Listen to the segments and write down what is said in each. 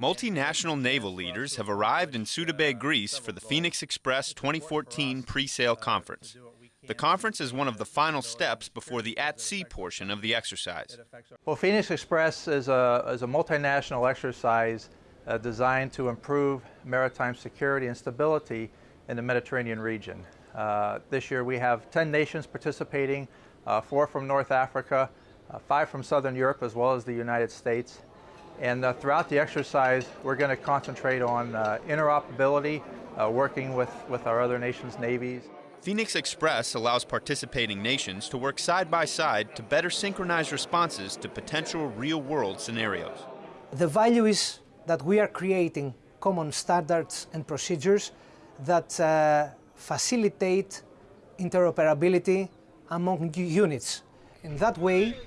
Multinational naval leaders have arrived in Suda Bay, Greece for the Phoenix Express 2014 pre-sail conference. The conference is one of the final steps before the at-sea portion of the exercise. Well, Phoenix Express is a, is a multinational exercise uh, designed to improve maritime security and stability in the Mediterranean region. Uh, this year we have 10 nations participating, uh, four from North Africa, uh, five from Southern Europe, as well as the United States. And uh, throughout the exercise, we're going to concentrate on uh, interoperability, working with, with our other nations' navies. Phoenix Express allows participating nations to work side by side to better synchronize responses to potential real-world scenarios. The value is that we are creating common standards and procedures that uh, facilitate interoperability among units. In that way,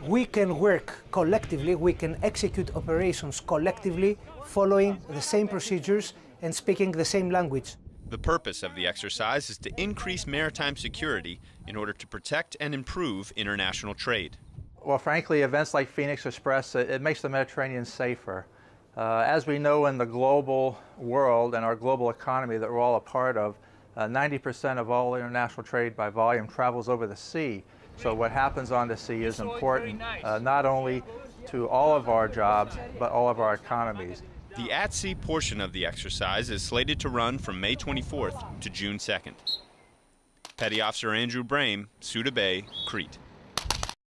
we can work collectively, we can execute operations collectively, following the same procedures and speaking the same language. The purpose of the exercise is to increase maritime security in order to protect and improve international trade. Well, frankly, events like Phoenix Express, it, it makes the Mediterranean safer. Uh, as we know in the global world and our global economy that we're all a part of, 90% uh, of all international trade by volume travels over the sea. So what happens on the sea is important uh, not only to all of our jobs, but all of our economies. The at-sea portion of the exercise is slated to run from May 24th to June 2nd. Petty Officer Andrew Brame, Suda Bay, Crete.